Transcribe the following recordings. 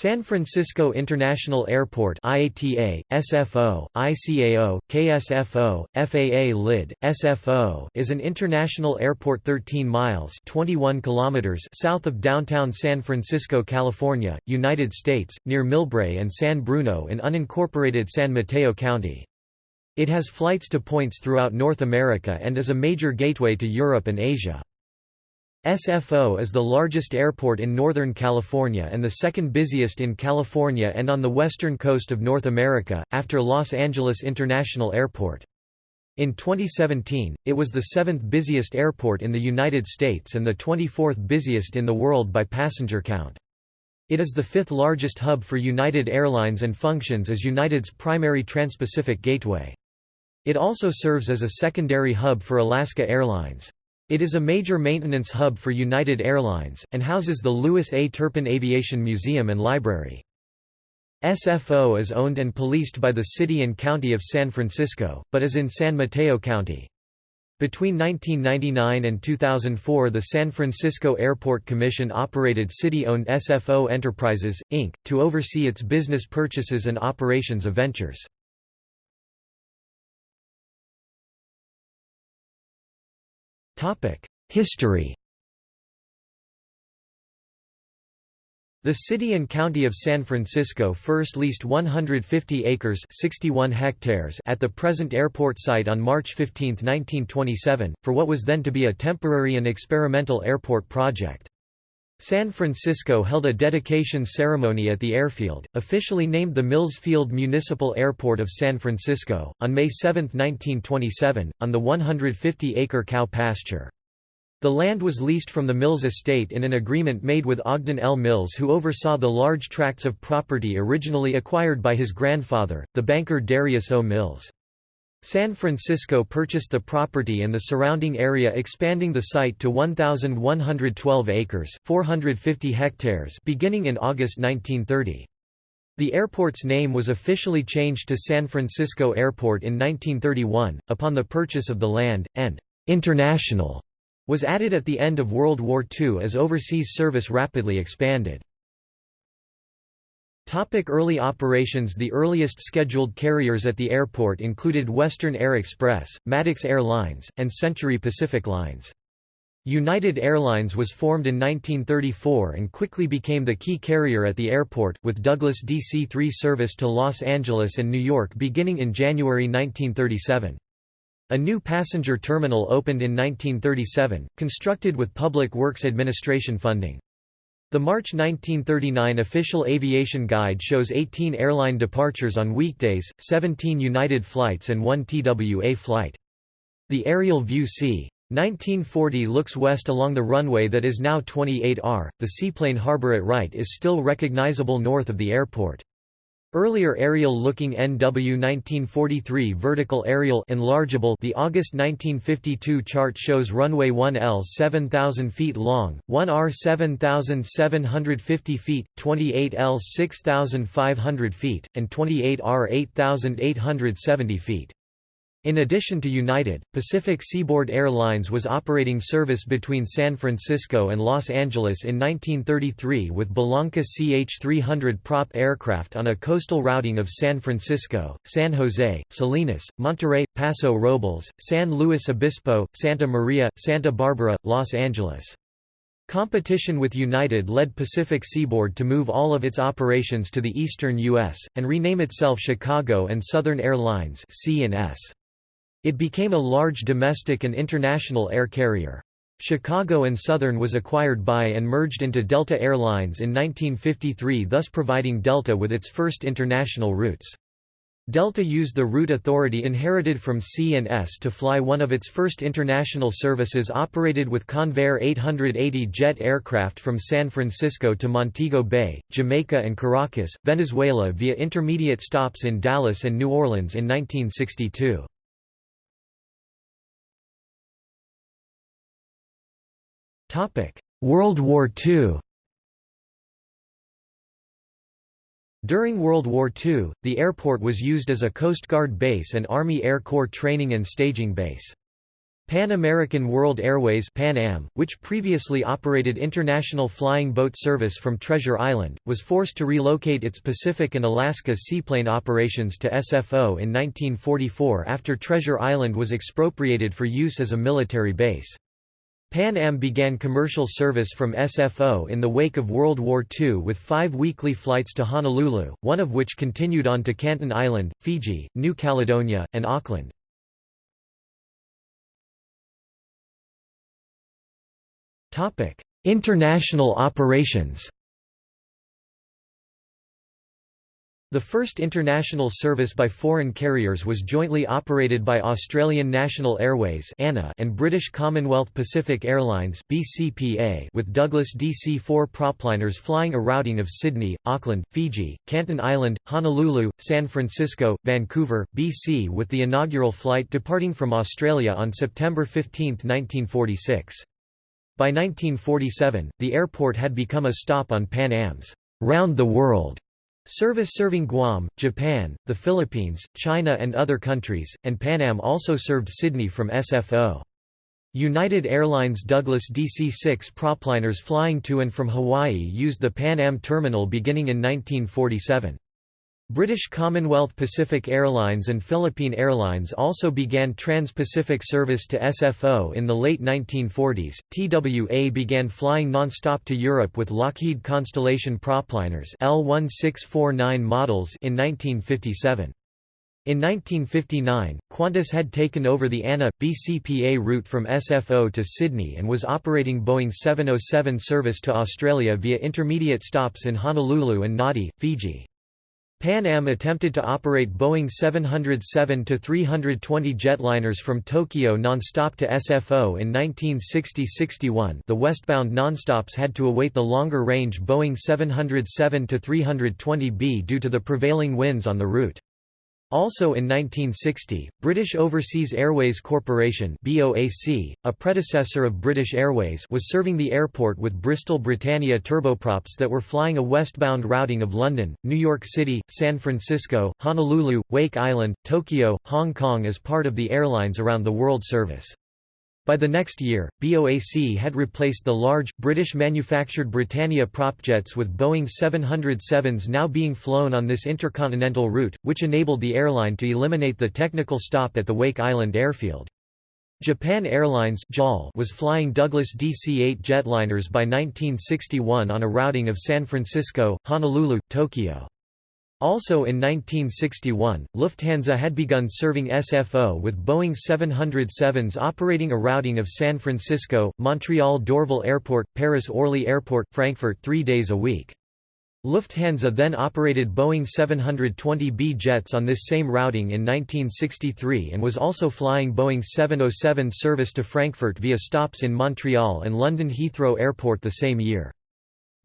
San Francisco International Airport IATA, SFO, ICAO, KSFO, FAA LID, SFO is an international airport 13 miles 21 kilometers south of downtown San Francisco, California, United States, near Millbrae and San Bruno in unincorporated San Mateo County. It has flights to points throughout North America and is a major gateway to Europe and Asia. SFO is the largest airport in Northern California and the second busiest in California and on the western coast of North America, after Los Angeles International Airport. In 2017, it was the seventh busiest airport in the United States and the 24th busiest in the world by passenger count. It is the fifth largest hub for United Airlines and functions as United's primary transpacific gateway. It also serves as a secondary hub for Alaska Airlines. It is a major maintenance hub for United Airlines, and houses the Louis A. Turpin Aviation Museum and Library. SFO is owned and policed by the City and County of San Francisco, but is in San Mateo County. Between 1999 and 2004 the San Francisco Airport Commission operated city-owned SFO Enterprises, Inc., to oversee its business purchases and operations of ventures. History The city and county of San Francisco first leased 150 acres 61 hectares at the present airport site on March 15, 1927, for what was then to be a temporary and experimental airport project. San Francisco held a dedication ceremony at the airfield, officially named the Mills Field Municipal Airport of San Francisco, on May 7, 1927, on the 150-acre cow pasture. The land was leased from the Mills estate in an agreement made with Ogden L. Mills who oversaw the large tracts of property originally acquired by his grandfather, the banker Darius O. Mills. San Francisco purchased the property and the surrounding area expanding the site to 1,112 acres 450 hectares beginning in August 1930. The airport's name was officially changed to San Francisco Airport in 1931, upon the purchase of the land, and «international» was added at the end of World War II as overseas service rapidly expanded. Topic early operations The earliest scheduled carriers at the airport included Western Air Express, Maddux Airlines, and Century Pacific Lines. United Airlines was formed in 1934 and quickly became the key carrier at the airport, with Douglas DC-3 service to Los Angeles and New York beginning in January 1937. A new passenger terminal opened in 1937, constructed with Public Works Administration funding. The March 1939 official aviation guide shows 18 airline departures on weekdays, 17 United flights and 1 TWA flight. The aerial view c. 1940 looks west along the runway that is now 28R. The seaplane harbor at right is still recognizable north of the airport. Earlier aerial-looking NW 1943 vertical aerial enlargeable The August 1952 chart shows runway 1L 7,000 feet long, 1R 7,750 feet, 28L 6,500 feet, and 28R 8,870 feet. In addition to United, Pacific Seaboard Airlines was operating service between San Francisco and Los Angeles in 1933 with Bellanca CH-300 prop aircraft on a coastal routing of San Francisco, San Jose, Salinas, Monterey, Paso Robles, San Luis Obispo, Santa Maria, Santa Barbara, Los Angeles. Competition with United led Pacific Seaboard to move all of its operations to the eastern U.S., and rename itself Chicago and Southern Airlines C&S. It became a large domestic and international air carrier. Chicago and Southern was acquired by and merged into Delta Air Lines in 1953 thus providing Delta with its first international routes. Delta used the route authority inherited from C&S to fly one of its first international services operated with Convair 880 jet aircraft from San Francisco to Montego Bay, Jamaica and Caracas, Venezuela via intermediate stops in Dallas and New Orleans in 1962. World War II During World War II, the airport was used as a Coast Guard base and Army Air Corps training and staging base. Pan American World Airways Pan Am, which previously operated international flying boat service from Treasure Island, was forced to relocate its Pacific and Alaska seaplane operations to SFO in 1944 after Treasure Island was expropriated for use as a military base. Pan Am began commercial service from SFO in the wake of World War II with five weekly flights to Honolulu, one of which continued on to Canton Island, Fiji, New Caledonia, and Auckland. International operations The first international service by foreign carriers was jointly operated by Australian National Airways and British Commonwealth Pacific Airlines with Douglas DC-4 propliners flying a routing of Sydney, Auckland, Fiji, Canton Island, Honolulu, San Francisco, Vancouver, BC with the inaugural flight departing from Australia on September 15, 1946. By 1947, the airport had become a stop on Pan Am's round the world Service serving Guam, Japan, the Philippines, China and other countries, and Pan Am also served Sydney from SFO. United Airlines Douglas DC-6 propliners flying to and from Hawaii used the Pan Am terminal beginning in 1947. British Commonwealth Pacific Airlines and Philippine Airlines also began trans-Pacific service to SFO in the late 1940s. TWA began flying non-stop to Europe with Lockheed Constellation propliners L1649 models in 1957. In 1959, Qantas had taken over the ANA, BCPA route from SFO to Sydney and was operating Boeing 707 service to Australia via intermediate stops in Honolulu and Nadi, Fiji. Pan Am attempted to operate Boeing 707-320 jetliners from Tokyo nonstop to SFO in 1960–61 the westbound nonstops had to await the longer-range Boeing 707-320B due to the prevailing winds on the route. Also in 1960, British Overseas Airways Corporation BOAC, a predecessor of British Airways was serving the airport with Bristol Britannia turboprops that were flying a westbound routing of London, New York City, San Francisco, Honolulu, Wake Island, Tokyo, Hong Kong as part of the Airlines Around the World service. By the next year, BOAC had replaced the large, British-manufactured Britannia propjets with Boeing 707s now being flown on this intercontinental route, which enabled the airline to eliminate the technical stop at the Wake Island airfield. Japan Airlines was flying Douglas DC-8 jetliners by 1961 on a routing of San Francisco, Honolulu, Tokyo. Also in 1961, Lufthansa had begun serving SFO with Boeing 707s operating a routing of San Francisco, Montreal Dorval Airport, Paris Orly Airport, Frankfurt three days a week. Lufthansa then operated Boeing 720B jets on this same routing in 1963 and was also flying Boeing 707 service to Frankfurt via stops in Montreal and London Heathrow Airport the same year.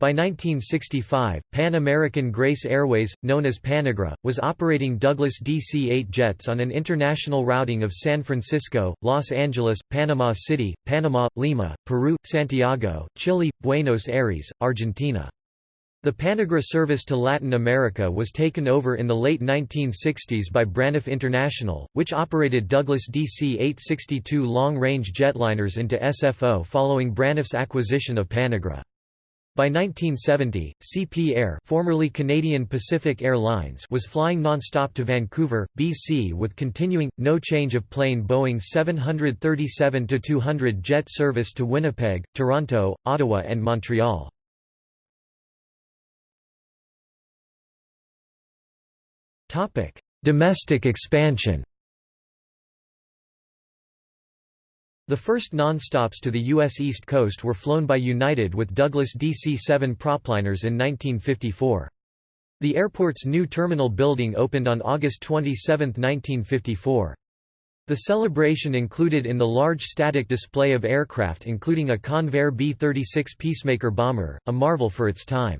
By 1965, Pan American Grace Airways, known as Panagra, was operating Douglas DC-8 jets on an international routing of San Francisco, Los Angeles, Panama City, Panama, Lima, Peru, Santiago, Chile, Buenos Aires, Argentina. The Panagra service to Latin America was taken over in the late 1960s by Braniff International, which operated Douglas DC-862 long-range jetliners into SFO following Braniff's acquisition of Panagra. By 1970, CP Air formerly Canadian Pacific Airlines was flying non-stop to Vancouver, BC with continuing, no change of plane Boeing 737-200 jet service to Winnipeg, Toronto, Ottawa and Montreal. Domestic expansion The first non-stops to the U.S. East Coast were flown by United with Douglas DC-7 propliners in 1954. The airport's new terminal building opened on August 27, 1954. The celebration included in the large static display of aircraft including a Convair B-36 Peacemaker bomber, a marvel for its time.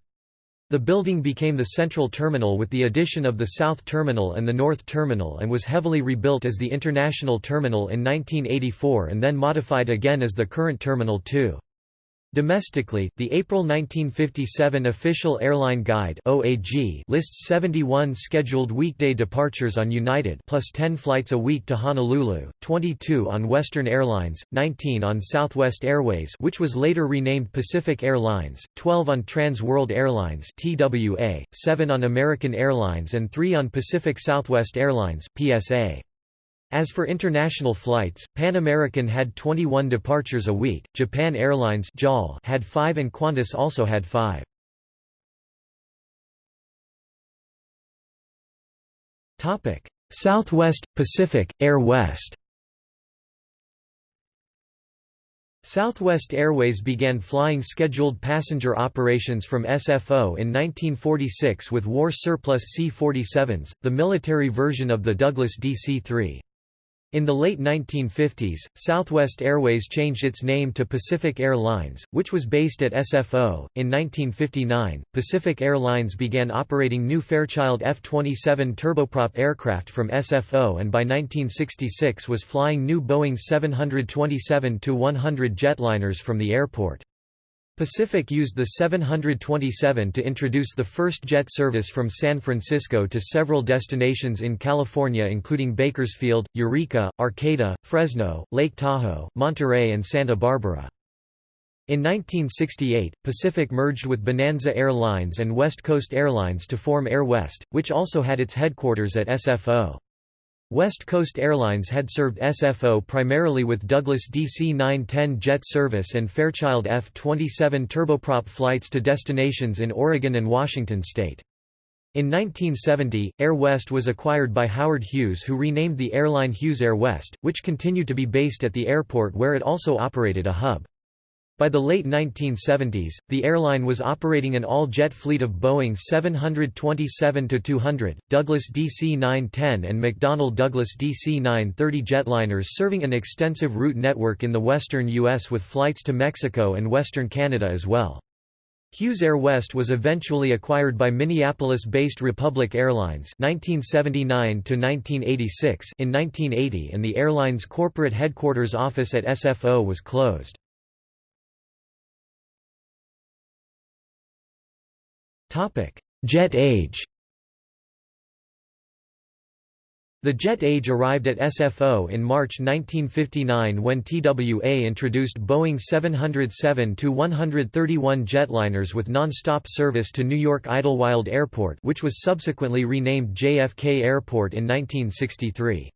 The building became the central terminal with the addition of the South Terminal and the North Terminal and was heavily rebuilt as the International Terminal in 1984 and then modified again as the current Terminal 2. Domestically, the April 1957 Official Airline Guide (OAG) lists 71 scheduled weekday departures on United plus 10 flights a week to Honolulu, 22 on Western Airlines, 19 on Southwest Airways, which was later renamed Pacific Airlines, 12 on Trans World Airlines (TWA), 7 on American Airlines and 3 on Pacific Southwest Airlines (PSA). As for international flights, Pan American had 21 departures a week, Japan Airlines had 5 and Qantas also had 5. Southwest, Pacific, Air West Southwest Airways began flying scheduled passenger operations from SFO in 1946 with war surplus C-47s, the military version of the Douglas DC-3. In the late 1950s, Southwest Airways changed its name to Pacific Airlines, which was based at SFO. In 1959, Pacific Airlines began operating new Fairchild F-27 turboprop aircraft from SFO and by 1966 was flying new Boeing 727-100 jetliners from the airport. Pacific used the 727 to introduce the first jet service from San Francisco to several destinations in California including Bakersfield, Eureka, Arcata, Fresno, Lake Tahoe, Monterey and Santa Barbara. In 1968, Pacific merged with Bonanza Airlines and West Coast Airlines to form Air West, which also had its headquarters at SFO. West Coast Airlines had served SFO primarily with Douglas DC-910 jet service and Fairchild F-27 turboprop flights to destinations in Oregon and Washington state. In 1970, Air West was acquired by Howard Hughes who renamed the airline Hughes Air West, which continued to be based at the airport where it also operated a hub. By the late 1970s, the airline was operating an all-jet fleet of Boeing 727-200, Douglas DC-910 and McDonnell Douglas DC-930 jetliners serving an extensive route network in the western U.S. with flights to Mexico and western Canada as well. Hughes Air West was eventually acquired by Minneapolis-based Republic Airlines 1979 in 1980 and the airline's corporate headquarters office at SFO was closed. Jet age The jet age arrived at SFO in March 1959 when TWA introduced Boeing 707-131 jetliners with non-stop service to New York Idlewild Airport which was subsequently renamed JFK Airport in 1963.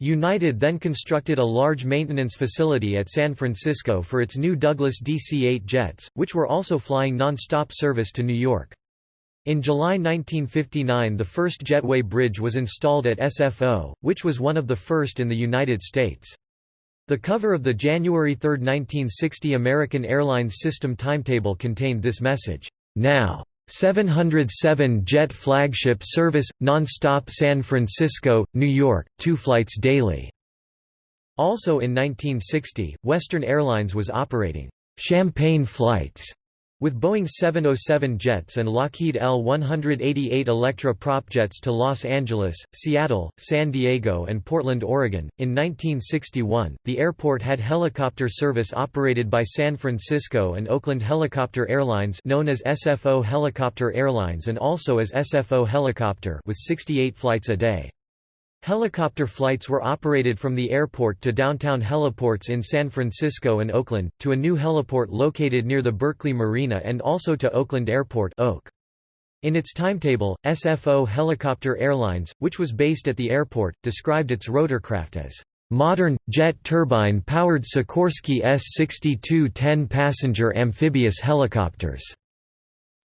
United then constructed a large maintenance facility at San Francisco for its new Douglas DC-8 jets, which were also flying non-stop service to New York. In July 1959 the first jetway bridge was installed at SFO, which was one of the first in the United States. The cover of the January 3, 1960 American Airlines system timetable contained this message, "'Now. 707 jet flagship service, non-stop San Francisco, New York, two flights daily." Also in 1960, Western Airlines was operating "'Champagne flights' With Boeing 707 jets and Lockheed L-188 Electra prop jets to Los Angeles, Seattle, San Diego and Portland, Oregon, in 1961, the airport had helicopter service operated by San Francisco and Oakland Helicopter Airlines known as SFO Helicopter Airlines and also as SFO Helicopter with 68 flights a day. Helicopter flights were operated from the airport to downtown heliports in San Francisco and Oakland, to a new heliport located near the Berkeley Marina and also to Oakland Airport Oak. In its timetable, SFO Helicopter Airlines, which was based at the airport, described its rotorcraft as modern, jet turbine-powered Sikorsky S-62 10-passenger amphibious helicopters.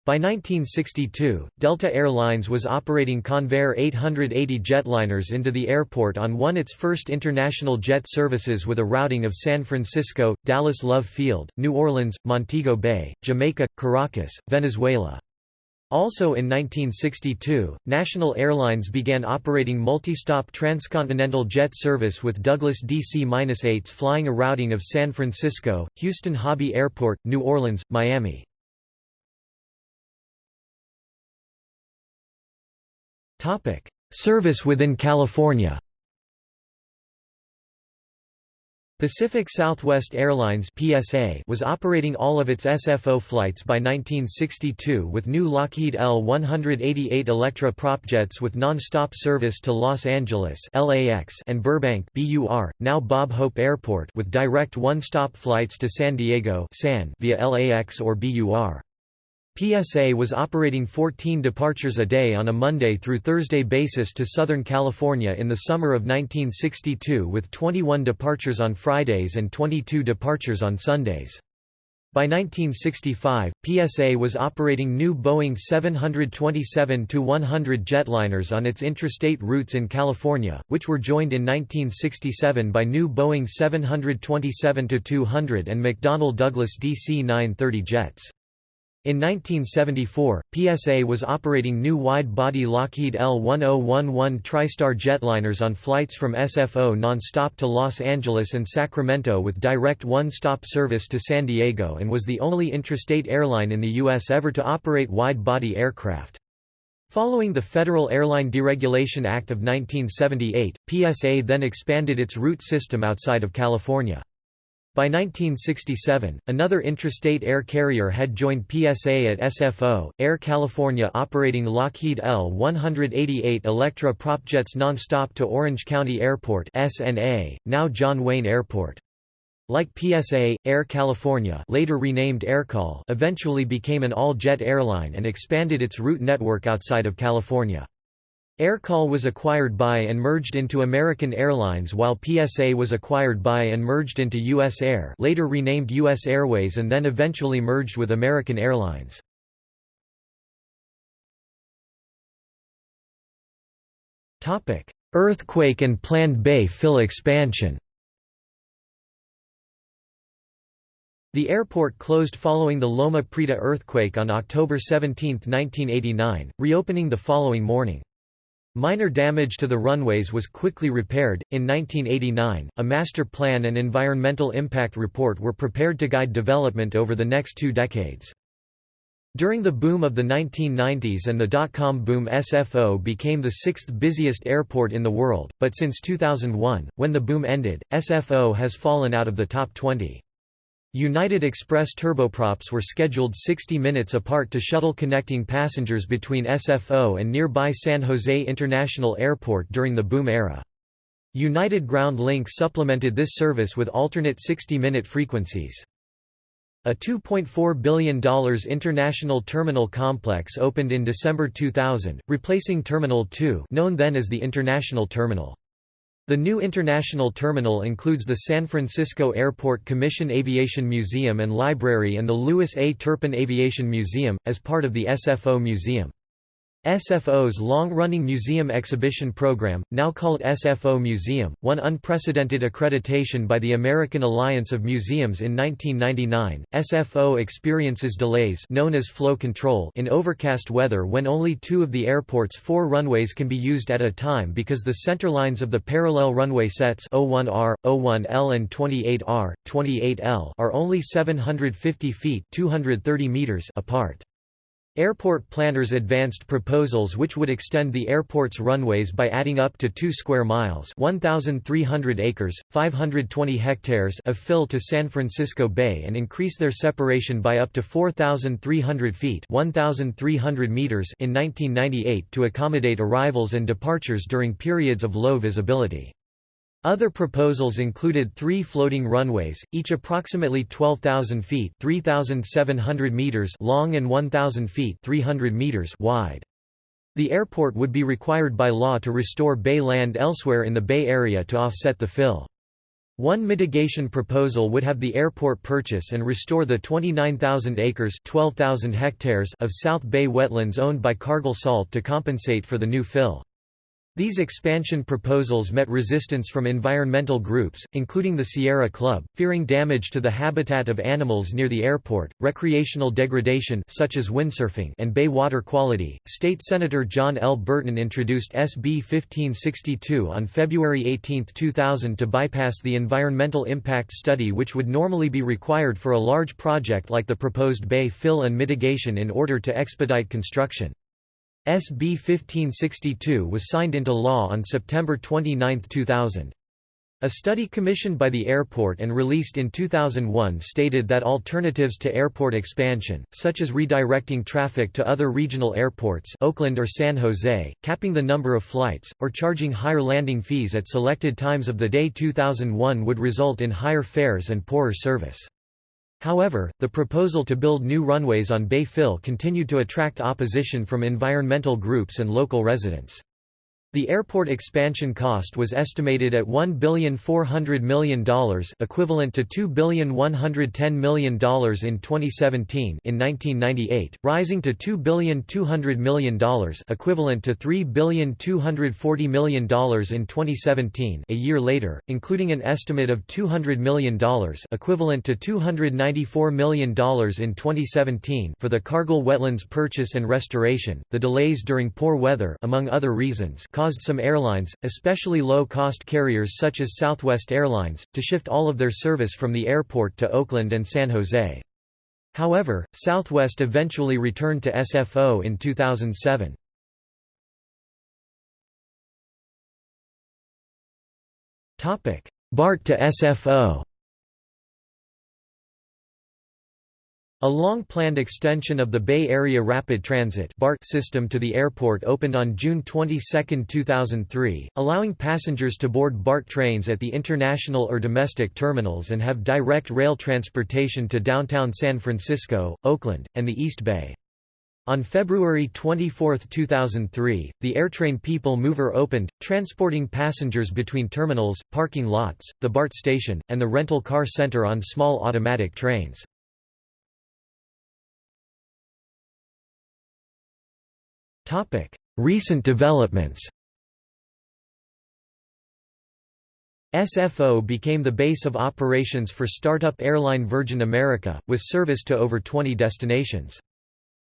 By 1962, Delta Air Lines was operating Convair 880 jetliners into the airport on one its first international jet services with a routing of San Francisco, Dallas Love Field, New Orleans, Montego Bay, Jamaica, Caracas, Venezuela. Also in 1962, National Airlines began operating multi-stop transcontinental jet service with Douglas DC-8s flying a routing of San Francisco, Houston Hobby Airport, New Orleans, Miami. Service within California Pacific Southwest Airlines (PSA) was operating all of its SFO flights by 1962 with new Lockheed L-188 Electra propjets with non-stop service to Los Angeles (LAX) and Burbank (BUR), now Bob Hope Airport, with direct one-stop flights to San Diego (SAN) via LAX or BUR. PSA was operating 14 departures a day on a Monday through Thursday basis to Southern California in the summer of 1962 with 21 departures on Fridays and 22 departures on Sundays. By 1965, PSA was operating new Boeing 727-100 jetliners on its intrastate routes in California, which were joined in 1967 by new Boeing 727-200 and McDonnell Douglas DC-930 jets. In 1974, PSA was operating new wide-body Lockheed L-1011 TriStar jetliners on flights from SFO non-stop to Los Angeles and Sacramento with direct one-stop service to San Diego and was the only intrastate airline in the U.S. ever to operate wide-body aircraft. Following the Federal Airline Deregulation Act of 1978, PSA then expanded its route system outside of California. By 1967, another intrastate air carrier had joined PSA at SFO, Air California operating Lockheed L-188 Electra propjets nonstop to Orange County Airport SNA, now John Wayne Airport. Like PSA, Air California later renamed AirCal eventually became an all-jet airline and expanded its route network outside of California. AirCal was acquired by and merged into American Airlines while PSA was acquired by and merged into US Air later renamed US Airways and then eventually merged with American Airlines. Earthquake and planned Bay fill expansion The airport closed following the Loma Prieta earthquake on October 17, 1989, reopening the following morning. Minor damage to the runways was quickly repaired. In 1989, a master plan and environmental impact report were prepared to guide development over the next two decades. During the boom of the 1990s and the dot-com boom SFO became the sixth busiest airport in the world, but since 2001, when the boom ended, SFO has fallen out of the top 20. United Express turboprops were scheduled 60 minutes apart to shuttle connecting passengers between SFO and nearby San Jose International Airport during the boom era. United Ground Link supplemented this service with alternate 60-minute frequencies. A $2.4 billion international terminal complex opened in December 2000, replacing Terminal 2 known then as the International Terminal. The new international terminal includes the San Francisco Airport Commission Aviation Museum and Library and the Louis A. Turpin Aviation Museum, as part of the SFO Museum. SFO's long-running museum exhibition program, now called SFO Museum, won unprecedented accreditation by the American Alliance of Museums in 1999. SFO experiences delays known as flow control in overcast weather when only two of the airport's four runways can be used at a time because the centerlines of the parallel runway sets 01R, 01L and 28R, 28L are only 750 feet 230 meters apart. Airport planners advanced proposals which would extend the airport's runways by adding up to 2 square miles 1,300 acres, 520 hectares of fill to San Francisco Bay and increase their separation by up to 4,300 feet 1,300 meters in 1998 to accommodate arrivals and departures during periods of low visibility. Other proposals included three floating runways, each approximately 12,000 feet 3,700 meters long and 1,000 feet 300 meters wide. The airport would be required by law to restore bay land elsewhere in the Bay Area to offset the fill. One mitigation proposal would have the airport purchase and restore the 29,000 acres 12,000 hectares of South Bay wetlands owned by Cargill Salt to compensate for the new fill. These expansion proposals met resistance from environmental groups, including the Sierra Club, fearing damage to the habitat of animals near the airport, recreational degradation such as windsurfing and bay water quality. State Senator John L. Burton introduced SB 1562 on February 18, 2000 to bypass the environmental impact study which would normally be required for a large project like the proposed bay fill and mitigation in order to expedite construction. SB 1562 was signed into law on September 29, 2000. A study commissioned by the airport and released in 2001 stated that alternatives to airport expansion, such as redirecting traffic to other regional airports Oakland or San Jose, capping the number of flights, or charging higher landing fees at selected times of the day 2001 would result in higher fares and poorer service. However, the proposal to build new runways on Bay fill continued to attract opposition from environmental groups and local residents. The airport expansion cost was estimated at $1,400 million equivalent to $2,110 million in 2017 in 1998, rising to $2,200 million equivalent to $3,240 million in 2017 a year later, including an estimate of $200 million equivalent to $294 million in 2017 for the Cargill wetlands purchase and restoration. The delays during poor weather among other reasons caused some airlines, especially low-cost carriers such as Southwest Airlines, to shift all of their service from the airport to Oakland and San Jose. However, Southwest eventually returned to SFO in 2007. BART to SFO A long-planned extension of the Bay Area Rapid Transit BART system to the airport opened on June 22, 2003, allowing passengers to board BART trains at the international or domestic terminals and have direct rail transportation to downtown San Francisco, Oakland, and the East Bay. On February 24, 2003, the AirTrain People Mover opened, transporting passengers between terminals, parking lots, the BART station, and the rental car center on small automatic trains. Recent developments SFO became the base of operations for startup airline Virgin America, with service to over 20 destinations.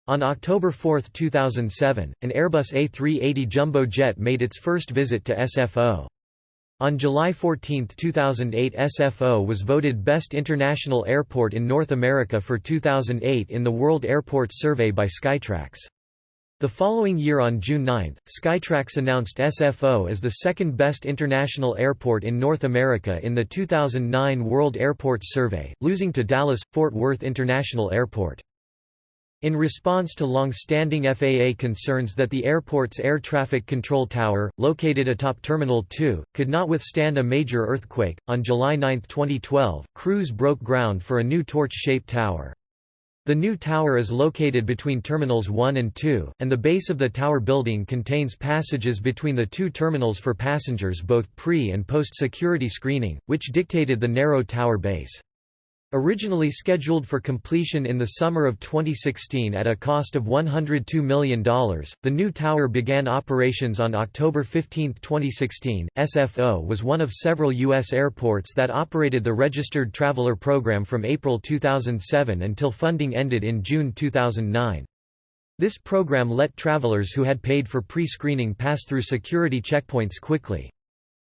On October 4, 2007, an Airbus A380 jumbo jet made its first visit to SFO. On July 14, 2008 SFO was voted Best International Airport in North America for 2008 in the World Airports Survey by Skytrax. The following year on June 9, Skytrax announced SFO as the second best international airport in North America in the 2009 World Airports Survey, losing to Dallas-Fort Worth International Airport. In response to long-standing FAA concerns that the airport's air traffic control tower, located atop Terminal 2, could not withstand a major earthquake, on July 9, 2012, crews broke ground for a new torch-shaped tower. The new tower is located between Terminals 1 and 2, and the base of the tower building contains passages between the two terminals for passengers both pre- and post-security screening, which dictated the narrow tower base. Originally scheduled for completion in the summer of 2016 at a cost of $102 million, the new tower began operations on October 15, 2016. SFO was one of several U.S. airports that operated the Registered Traveler Program from April 2007 until funding ended in June 2009. This program let travelers who had paid for pre-screening pass through security checkpoints quickly.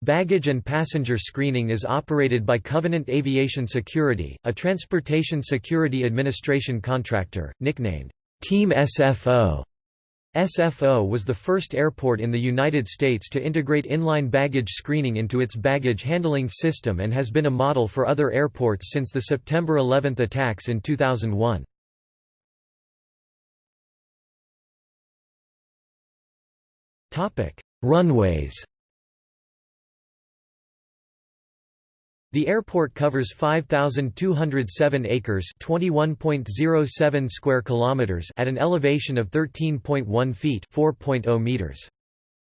Baggage and passenger screening is operated by Covenant Aviation Security, a transportation security administration contractor, nicknamed Team SFO. SFO was the first airport in the United States to integrate inline baggage screening into its baggage handling system and has been a model for other airports since the September 11 attacks in 2001. Runways The airport covers 5207 acres, 21.07 square kilometers at an elevation of 13.1 feet, 4.0 meters.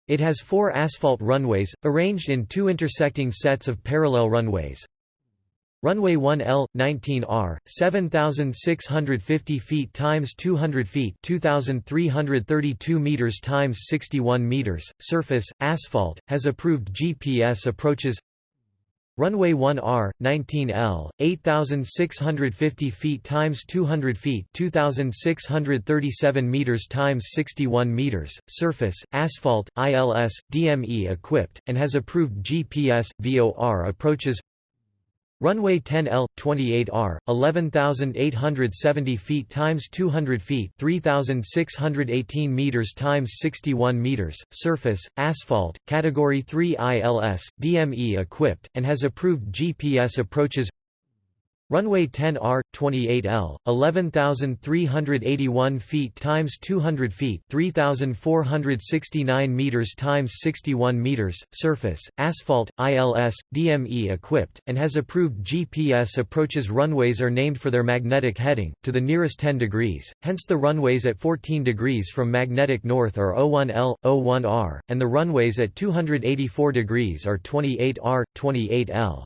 It has four asphalt runways, arranged in two intersecting sets of parallel runways. Runway 1L, 19R, 7,650 feet times 200 feet 2,332 meters times 61 meters, surface, asphalt, has approved GPS approaches Runway 1R, 19L, 8,650 feet times 200 feet 2,637 meters times 61 meters, surface, asphalt, ILS, DME equipped, and has approved GPS, VOR approaches Runway 10L 28R 11870 feet times 200 feet 3618 meters times 61 meters surface asphalt category 3 ILS DME equipped and has approved GPS approaches Runway 10R 28L 11381 feet times 200 feet 3469 meters times 61 meters surface asphalt ILS DME equipped and has approved GPS approaches runways are named for their magnetic heading to the nearest 10 degrees hence the runways at 14 degrees from magnetic north are 01L 01R and the runways at 284 degrees are 28R 28L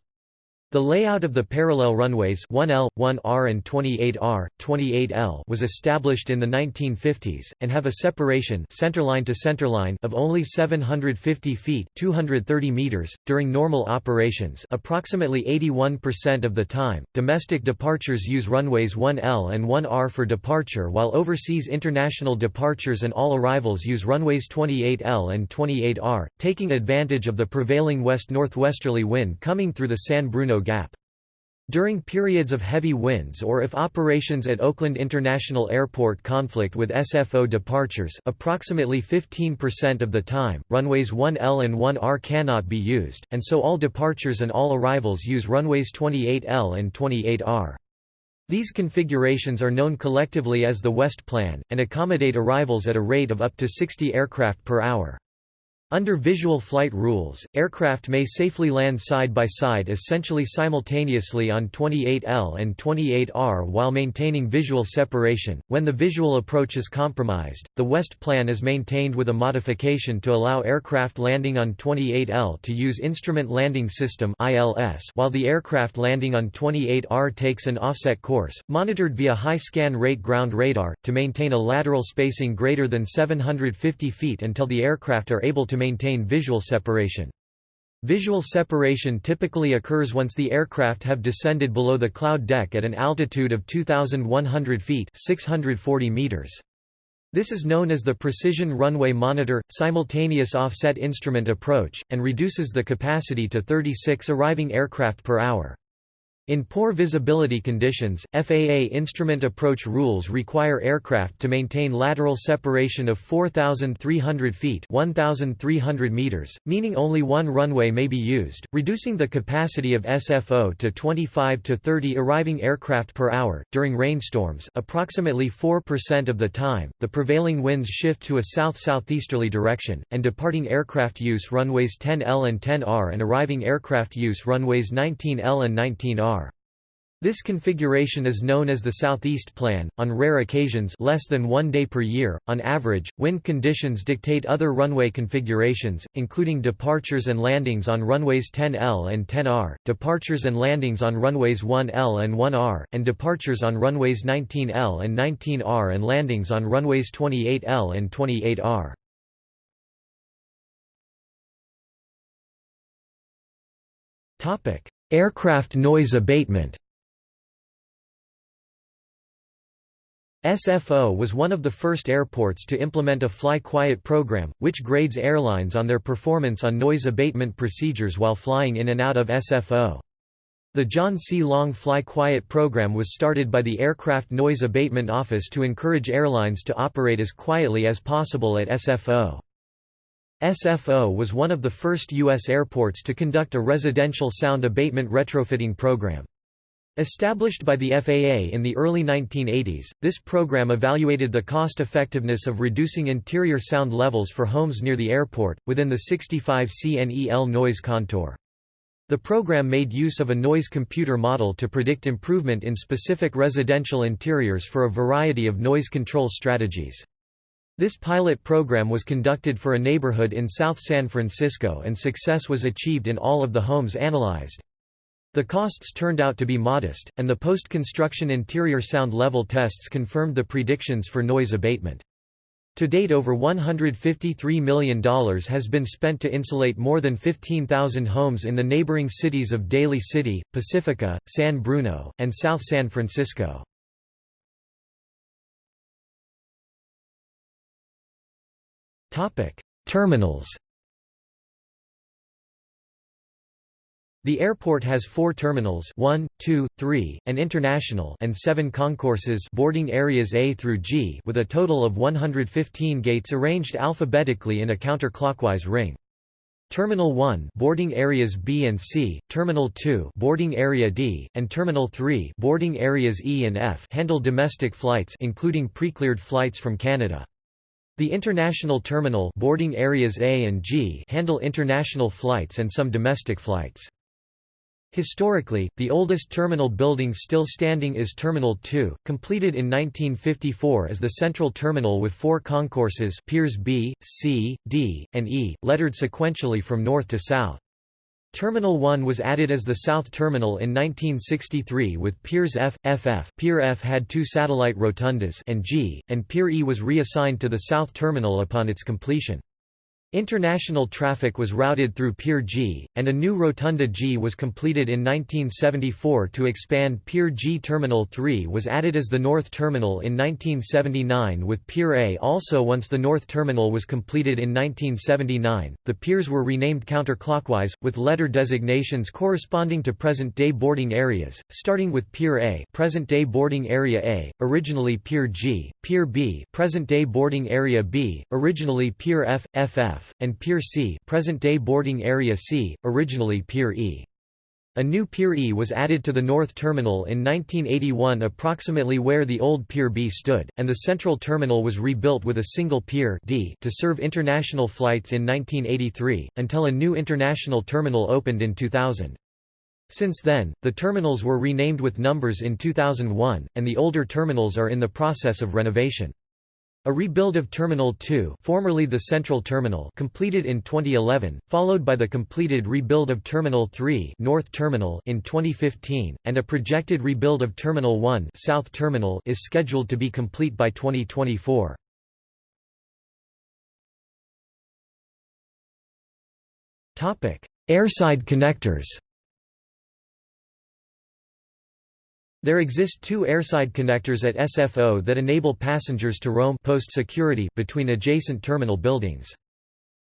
the layout of the parallel runways 1L, 1R and 28R, 28L was established in the 1950s, and have a separation centerline to centerline of only 750 feet 230 meters. .During normal operations approximately 81% of the time, domestic departures use runways 1L and 1R for departure while overseas international departures and all arrivals use runways 28L and 28R, taking advantage of the prevailing west-northwesterly wind coming through the San Bruno Gap. During periods of heavy winds or if operations at Oakland International Airport conflict with SFO departures approximately 15% of the time, runways 1L and 1R cannot be used, and so all departures and all arrivals use runways 28L and 28R. These configurations are known collectively as the West Plan, and accommodate arrivals at a rate of up to 60 aircraft per hour. Under visual flight rules, aircraft may safely land side by side essentially simultaneously on 28L and 28R while maintaining visual separation. When the visual approach is compromised, the West plan is maintained with a modification to allow aircraft landing on 28L to use Instrument Landing System (ILS) while the aircraft landing on 28R takes an offset course, monitored via high scan rate ground radar to maintain a lateral spacing greater than 750 feet until the aircraft are able to maintain visual separation. Visual separation typically occurs once the aircraft have descended below the cloud deck at an altitude of 2,100 feet 640 meters. This is known as the Precision Runway Monitor, Simultaneous Offset Instrument Approach, and reduces the capacity to 36 arriving aircraft per hour. In poor visibility conditions, FAA instrument approach rules require aircraft to maintain lateral separation of 4,300 feet 1,300 meters, meaning only one runway may be used, reducing the capacity of SFO to 25 to 30 arriving aircraft per hour. During rainstorms approximately 4% of the time, the prevailing winds shift to a south-southeasterly direction, and departing aircraft use runways 10L and 10R and arriving aircraft use runways 19L and 19R. This configuration is known as the Southeast Plan. On rare occasions, less than one day per year, on average, wind conditions dictate other runway configurations, including departures and landings on runways 10L and 10R, departures and landings on runways 1L and 1R, and departures on runways 19L and 19R and landings on runways 28L and 28R. Topic: Aircraft noise abatement. SFO was one of the first airports to implement a Fly Quiet program, which grades airlines on their performance on noise abatement procedures while flying in and out of SFO. The John C. Long Fly Quiet program was started by the Aircraft Noise Abatement Office to encourage airlines to operate as quietly as possible at SFO. SFO was one of the first U.S. airports to conduct a residential sound abatement retrofitting program. Established by the FAA in the early 1980s, this program evaluated the cost-effectiveness of reducing interior sound levels for homes near the airport, within the 65 CNEL noise contour. The program made use of a noise computer model to predict improvement in specific residential interiors for a variety of noise control strategies. This pilot program was conducted for a neighborhood in South San Francisco and success was achieved in all of the homes analyzed. The costs turned out to be modest, and the post-construction interior sound level tests confirmed the predictions for noise abatement. To date over $153 million has been spent to insulate more than 15,000 homes in the neighboring cities of Daly City, Pacifica, San Bruno, and South San Francisco. Terminals The airport has four terminals 1, 2, 3, and international and seven concourses boarding areas A through G with a total of 115 gates arranged alphabetically in a counterclockwise ring. Terminal 1 boarding areas B and C, Terminal 2 boarding area D, and Terminal 3 boarding areas E and F handle domestic flights including precleared flights from Canada. The international terminal boarding areas A and G handle international flights and some domestic flights. Historically, the oldest terminal building still standing is Terminal 2, completed in 1954 as the central terminal with four concourses piers B, C, D, and E, lettered sequentially from north to south. Terminal 1 was added as the South Terminal in 1963 with Piers F, FF Pier F had two satellite rotundas and G, and Pier E was reassigned to the South Terminal upon its completion. International traffic was routed through Pier G, and a new Rotunda G was completed in 1974 to expand Pier G. Terminal 3 was added as the North Terminal in 1979 with Pier A also once the North Terminal was completed in 1979. The piers were renamed counterclockwise, with letter designations corresponding to present-day boarding areas, starting with Pier A present-day boarding area A, originally Pier G, Pier B present-day boarding area B, originally Pier F, FF, F, and Pier C present-day boarding area C, originally Pier E. A new Pier E was added to the North Terminal in 1981 approximately where the old Pier B stood, and the Central Terminal was rebuilt with a single Pier D to serve international flights in 1983, until a new international terminal opened in 2000. Since then, the terminals were renamed with numbers in 2001, and the older terminals are in the process of renovation. A rebuild of Terminal 2 formerly the Central Terminal completed in 2011, followed by the completed rebuild of Terminal 3 North Terminal in 2015, and a projected rebuild of Terminal 1 South Terminal is scheduled to be complete by 2024. Airside connectors There exist two airside connectors at SFO that enable passengers to roam post-security between adjacent terminal buildings.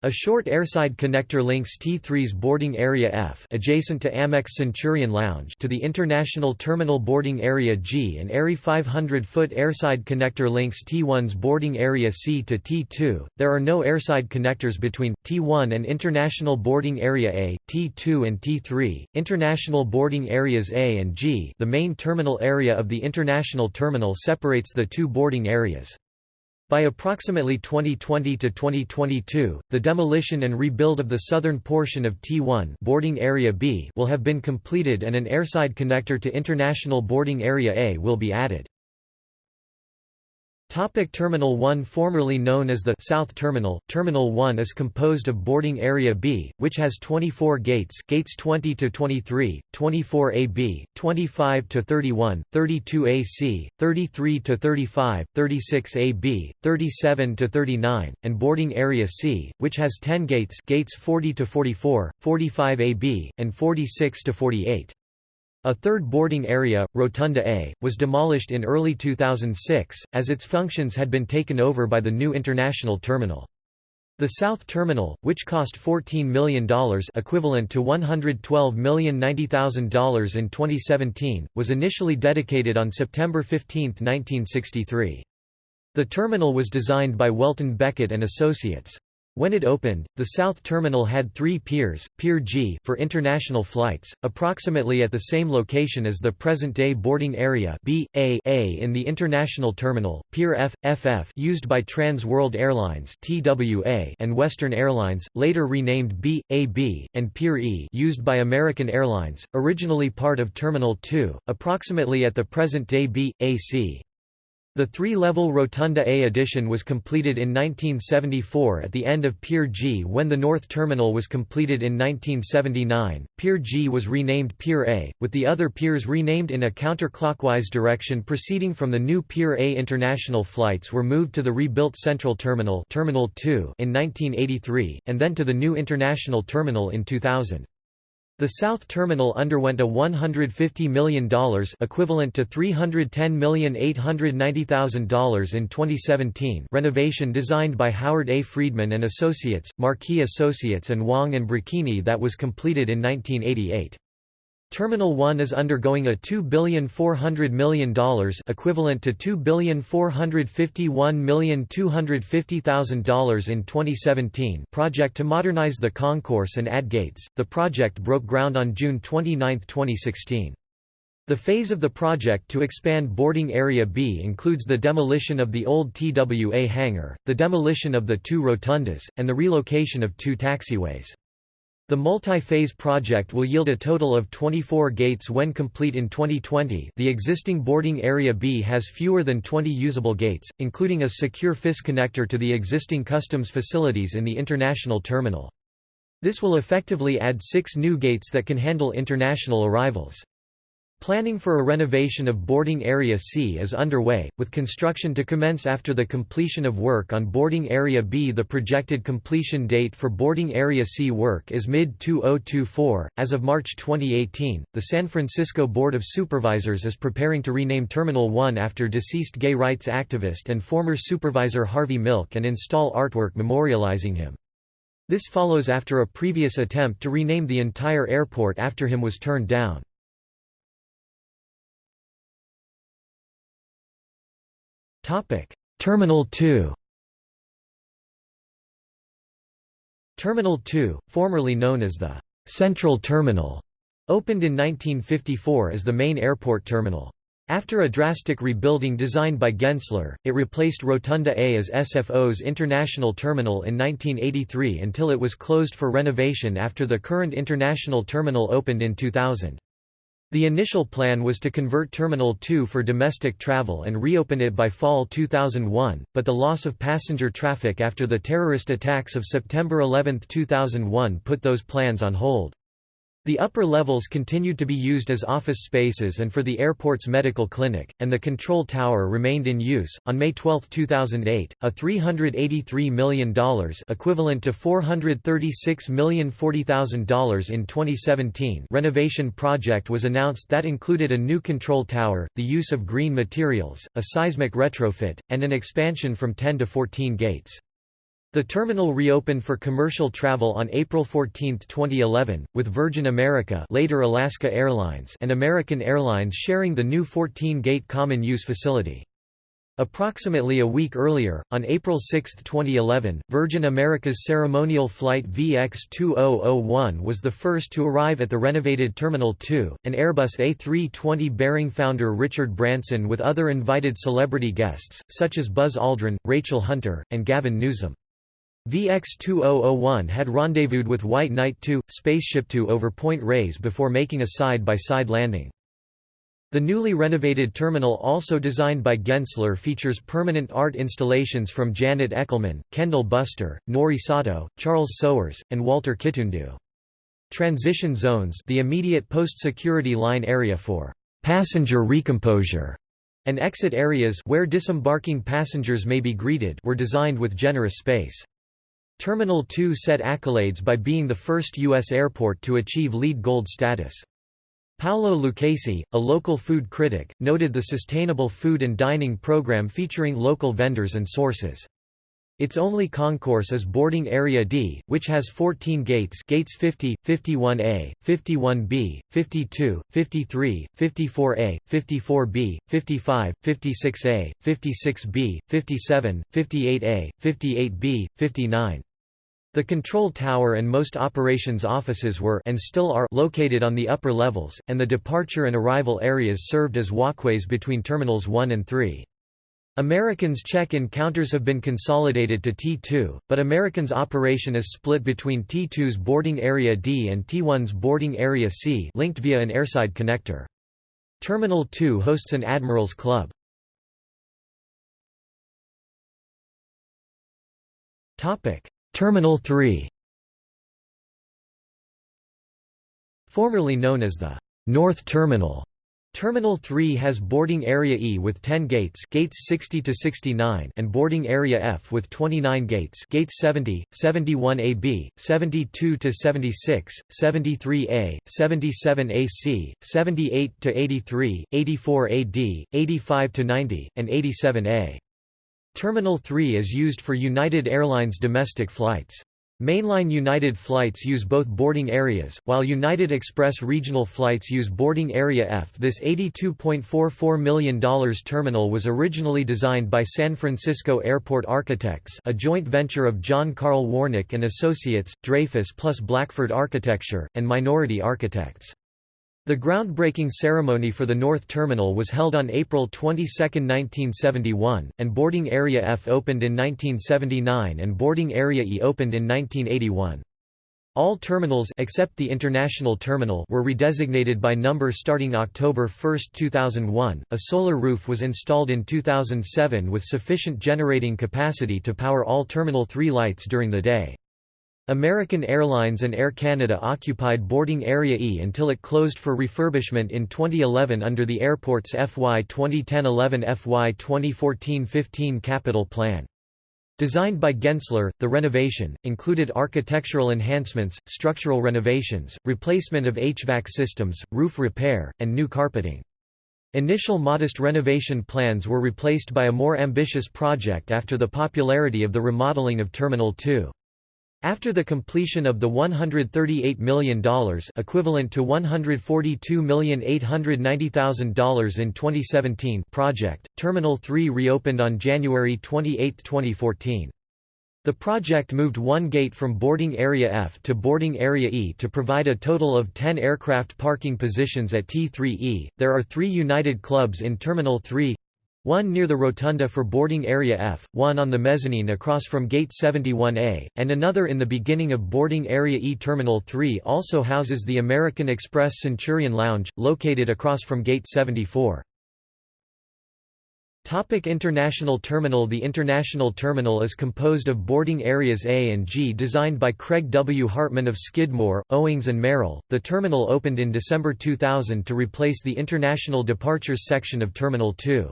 A short airside connector links T3's boarding area F adjacent to Amex Centurion Lounge to the International Terminal boarding area G and AIRI 500-foot airside connector links T1's boarding area C to T2. There are no airside connectors between T1 and International boarding area A, T2 and T3. International boarding areas A and G, the main terminal area of the international terminal separates the two boarding areas. By approximately 2020 to 2022, the demolition and rebuild of the southern portion of T1 boarding area B will have been completed and an airside connector to International Boarding Area A will be added. Topic Terminal 1 Formerly known as the South Terminal, Terminal 1 is composed of boarding area B, which has 24 gates gates 20 to 23, 24 AB, 25 to 31, 32 AC, 33 to 35, 36 AB, 37 to 39, and boarding area C, which has 10 gates gates 40 to 44, 45 AB, and 46 to 48. A third boarding area, Rotunda A, was demolished in early 2006, as its functions had been taken over by the new international terminal. The South Terminal, which cost $14 million equivalent to $112,090,000 in 2017, was initially dedicated on September 15, 1963. The terminal was designed by Welton Becket and Associates. When it opened, the South Terminal had three piers, Pier G for international flights, approximately at the same location as the present-day boarding area B, A, A in the International Terminal, Pier F, FF used by Trans World Airlines TWA and Western Airlines, later renamed B, AB, and Pier E used by American Airlines, originally part of Terminal 2, approximately at the present-day B, AC. The three-level Rotunda A addition was completed in 1974 at the end of Pier G. When the North Terminal was completed in 1979, Pier G was renamed Pier A, with the other piers renamed in a counterclockwise direction proceeding from the new Pier A. International flights were moved to the rebuilt Central Terminal, Terminal 2 in 1983, and then to the new International Terminal in 2000. The South Terminal underwent a $150 million equivalent to $310,890,000 in 2017 renovation designed by Howard A. Friedman and Associates, Marquis Associates and Wong and Brocchini that was completed in 1988. Terminal 1 is undergoing a $2,400 million equivalent to $2,451,250,000 in 2017 project to modernize the concourse and add gates. The project broke ground on June 29, 2016. The phase of the project to expand boarding area B includes the demolition of the old TWA hangar, the demolition of the two rotundas, and the relocation of two taxiways. The multi-phase project will yield a total of 24 gates when complete in 2020 the existing boarding area B has fewer than 20 usable gates, including a secure FIS connector to the existing customs facilities in the international terminal. This will effectively add six new gates that can handle international arrivals. Planning for a renovation of Boarding Area C is underway, with construction to commence after the completion of work on Boarding Area B. The projected completion date for Boarding Area C work is mid-2024. As of March 2018, the San Francisco Board of Supervisors is preparing to rename Terminal 1 after deceased gay rights activist and former supervisor Harvey Milk and install artwork memorializing him. This follows after a previous attempt to rename the entire airport after him was turned down. Topic: Terminal 2. Terminal 2, formerly known as the Central Terminal, opened in 1954 as the main airport terminal. After a drastic rebuilding designed by Gensler, it replaced Rotunda A as SFO's international terminal in 1983 until it was closed for renovation after the current international terminal opened in 2000. The initial plan was to convert Terminal 2 for domestic travel and reopen it by fall 2001, but the loss of passenger traffic after the terrorist attacks of September 11, 2001 put those plans on hold. The upper levels continued to be used as office spaces and for the airport's medical clinic, and the control tower remained in use. On May 12, 2008, a $383 million equivalent to $436,040,000 in 2017 renovation project was announced that included a new control tower, the use of green materials, a seismic retrofit, and an expansion from 10 to 14 gates. The terminal reopened for commercial travel on April 14, 2011, with Virgin America later Alaska Airlines and American Airlines sharing the new 14-gate common use facility. Approximately a week earlier, on April 6, 2011, Virgin America's ceremonial flight VX2001 was the first to arrive at the renovated Terminal 2, an Airbus A320 bearing founder Richard Branson with other invited celebrity guests, such as Buzz Aldrin, Rachel Hunter, and Gavin Newsom. VX-2001 had rendezvoused with White Knight 2, Spaceship 2 over Point Reyes before making a side-by-side -side landing. The newly renovated terminal also designed by Gensler features permanent art installations from Janet Echelman, Kendall Buster, Norie Sato, Charles Sowers, and Walter Kitundu. Transition zones the immediate post-security line area for passenger recomposure and exit areas where disembarking passengers may be greeted were designed with generous space. Terminal 2 set accolades by being the first U.S. airport to achieve LEED Gold status. Paolo Lucchesi, a local food critic, noted the sustainable food and dining program featuring local vendors and sources. Its only concourse is Boarding Area D, which has 14 gates gates 50, 51A, 51B, 52, 53, 54A, 54B, 55, 56A, 56B, 57, 58A, 58B, 59. The control tower and most operations offices were and still are located on the upper levels, and the departure and arrival areas served as walkways between terminals 1 and 3. Americans check-in counters have been consolidated to T2, but Americans operation is split between T2's boarding area D and T1's boarding area C linked via an airside connector. Terminal 2 hosts an Admirals Club. Terminal 3 Formerly known as the North Terminal Terminal 3 has boarding area E with 10 gates gates 60 to 69 and boarding area F with 29 gates gates 70, 71AB, 72 to 76, 73A, 77AC, 78 to 83, 84AD, 85 to 90, and 87A. Terminal 3 is used for United Airlines domestic flights. Mainline United flights use both boarding areas, while United Express regional flights use boarding area F. This $82.44 million terminal was originally designed by San Francisco Airport Architects a joint venture of John Carl Warnecke and Associates, Dreyfus plus Blackford Architecture, and Minority Architects. The groundbreaking ceremony for the North Terminal was held on April 22, 1971, and Boarding Area F opened in 1979 and Boarding Area E opened in 1981. All terminals except the International Terminal were redesignated by number starting October 1, 2001. A solar roof was installed in 2007 with sufficient generating capacity to power all Terminal 3 lights during the day. American Airlines and Air Canada occupied boarding Area E until it closed for refurbishment in 2011 under the airport's FY 2010-11 FY 2014-15 capital plan. Designed by Gensler, the renovation, included architectural enhancements, structural renovations, replacement of HVAC systems, roof repair, and new carpeting. Initial modest renovation plans were replaced by a more ambitious project after the popularity of the remodeling of Terminal 2. After the completion of the $138 million equivalent to $142,890,000 in 2017 project, Terminal 3 reopened on January 28, 2014. The project moved one gate from boarding area F to boarding area E to provide a total of 10 aircraft parking positions at T3E. There are three United Clubs in Terminal 3 one near the rotunda for boarding area F, one on the mezzanine across from Gate 71A, and another in the beginning of boarding area E. Terminal 3 also houses the American Express Centurion Lounge, located across from Gate 74. Topic International Terminal The International Terminal is composed of boarding areas A and G designed by Craig W. Hartman of Skidmore, Owings and Merrill. The terminal opened in December 2000 to replace the International Departures section of Terminal 2.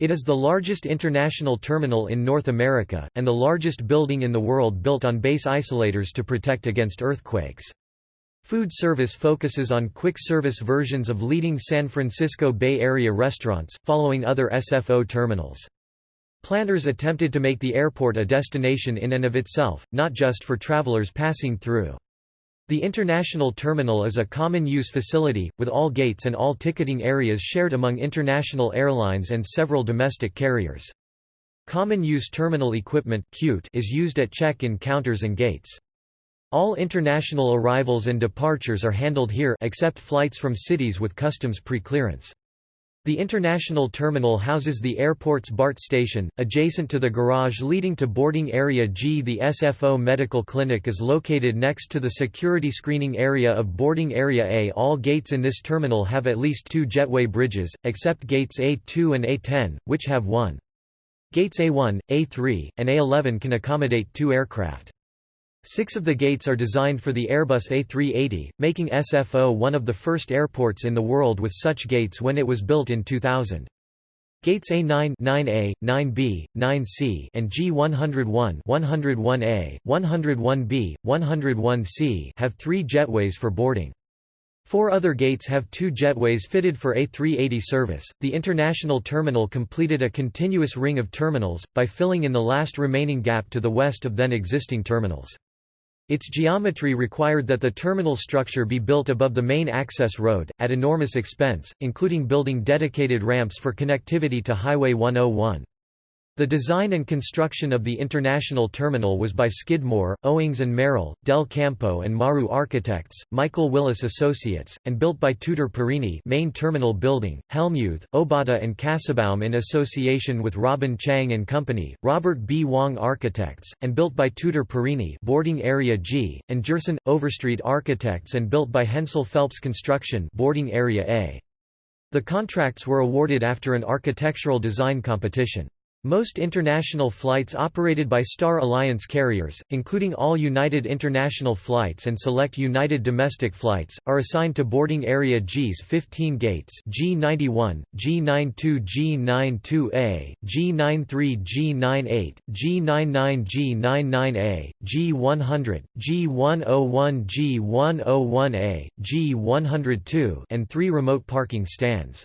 It is the largest international terminal in North America, and the largest building in the world built on base isolators to protect against earthquakes. Food service focuses on quick-service versions of leading San Francisco Bay Area restaurants, following other SFO terminals. Planners attempted to make the airport a destination in and of itself, not just for travelers passing through. The international terminal is a common-use facility, with all gates and all ticketing areas shared among international airlines and several domestic carriers. Common-use terminal equipment is used at check-in counters and gates. All international arrivals and departures are handled here except flights from cities with customs pre-clearance. The international terminal houses the airport's BART station, adjacent to the garage leading to boarding area G. The SFO medical clinic is located next to the security screening area of boarding area A. All gates in this terminal have at least two jetway bridges, except gates A2 and A10, which have one. Gates A1, A3, and A11 can accommodate two aircraft. Six of the gates are designed for the Airbus A380, making SFO one of the first airports in the world with such gates when it was built in 2000. Gates A9, 9A, 9B, 9C, and G101, 101A, 101B, 101C have three jetways for boarding. Four other gates have two jetways fitted for A380 service. The international terminal completed a continuous ring of terminals, by filling in the last remaining gap to the west of then existing terminals. Its geometry required that the terminal structure be built above the main access road, at enormous expense, including building dedicated ramps for connectivity to Highway 101. The design and construction of the international terminal was by Skidmore, Owings and Merrill, Del Campo and Maru Architects, Michael Willis Associates, and built by Tutor Perini main terminal building, Hellmuth, Obata and Kassabaum in association with Robin Chang and Company, Robert B. Wong Architects, and built by Tutor Perini boarding area G, and Gerson, Overstreet Architects and built by Hensel Phelps Construction boarding area A. The contracts were awarded after an architectural design competition. Most international flights operated by Star Alliance carriers, including all United International flights and select United domestic flights, are assigned to boarding area G's 15 gates G91, G92 G92A, G93 G98, G99 G99A, G100, G101 G101A, G102 and three remote parking stands.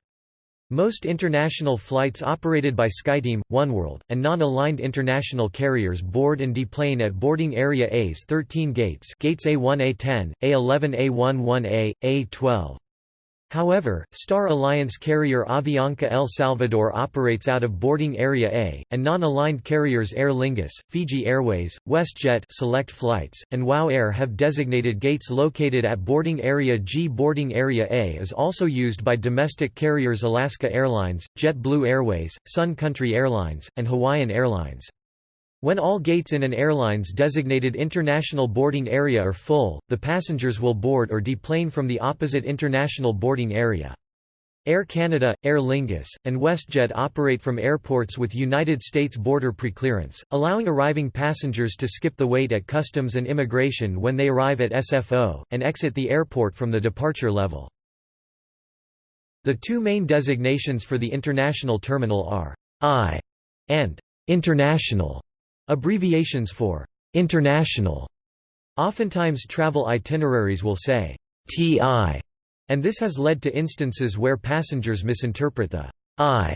Most international flights operated by SkyTeam, Oneworld, and non-aligned international carriers board and deplane at boarding area A's 13 gates gates A1 A10, A11 A11A, A12. However, Star Alliance carrier Avianca El Salvador operates out of boarding area A, and non-aligned carriers Aer Lingus, Fiji Airways, WestJet select flights, and WOW Air have designated gates located at boarding area G. Boarding area A is also used by domestic carriers Alaska Airlines, JetBlue Airways, Sun Country Airlines, and Hawaiian Airlines. When all gates in an airline's designated international boarding area are full, the passengers will board or deplane from the opposite international boarding area. Air Canada, Aer Lingus, and WestJet operate from airports with United States border preclearance, allowing arriving passengers to skip the wait at customs and immigration when they arrive at SFO, and exit the airport from the departure level. The two main designations for the international terminal are I and international. Abbreviations for international oftentimes travel itineraries will say TI, and this has led to instances where passengers misinterpret the I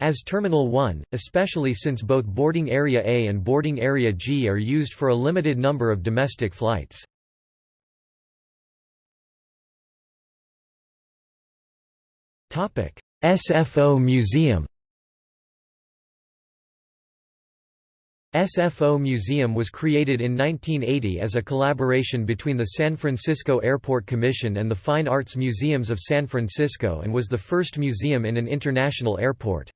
as Terminal 1, especially since both Boarding Area A and Boarding Area G are used for a limited number of domestic flights. SFO Museum SFO Museum was created in 1980 as a collaboration between the San Francisco Airport Commission and the Fine Arts Museums of San Francisco and was the first museum in an international airport.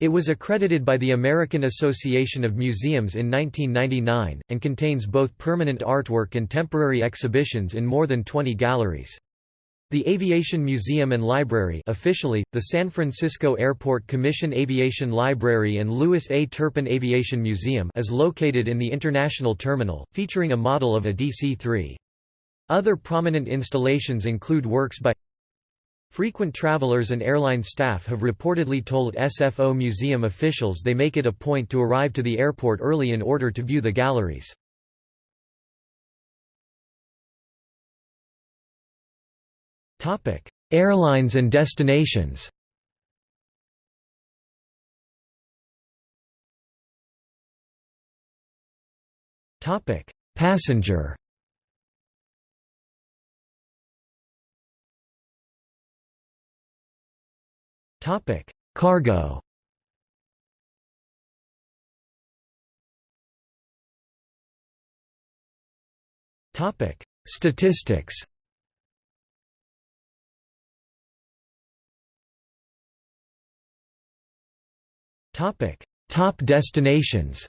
It was accredited by the American Association of Museums in 1999, and contains both permanent artwork and temporary exhibitions in more than 20 galleries. The Aviation Museum and Library officially, the San Francisco Airport Commission Aviation Library and Louis A. Turpin Aviation Museum is located in the International Terminal, featuring a model of a DC-3. Other prominent installations include works by Frequent travelers and airline staff have reportedly told SFO museum officials they make it a point to arrive to the airport early in order to view the galleries. Topic: Airlines and destinations. Topic: Passenger. Topic: Cargo. Topic: Statistics. Topic: Top destinations.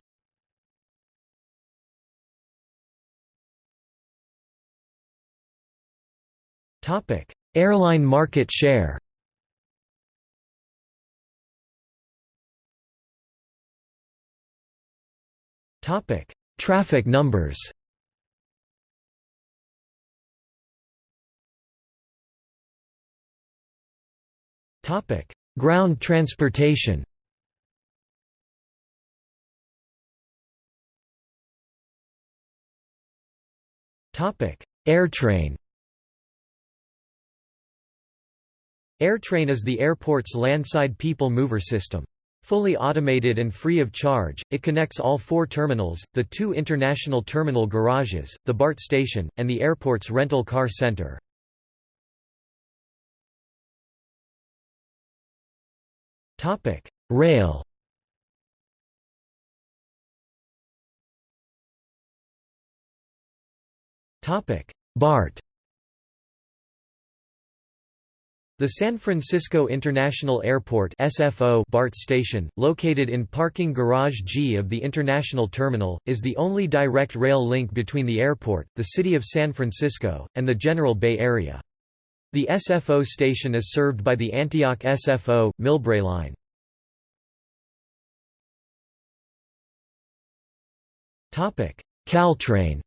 Topic: Airline market share. Topic: Traffic numbers. Topic: Ground transportation. Airtrain Airtrain is the airport's landside people mover system. Fully automated and free of charge, it connects all four terminals, the two international terminal garages, the BART station, and the airport's rental car center. Rail BART The San Francisco International Airport SFO BART station, located in Parking Garage G of the International Terminal, is the only direct rail link between the airport, the city of San Francisco, and the General Bay Area. The SFO station is served by the Antioch SFO, Millbrae line. Caltrain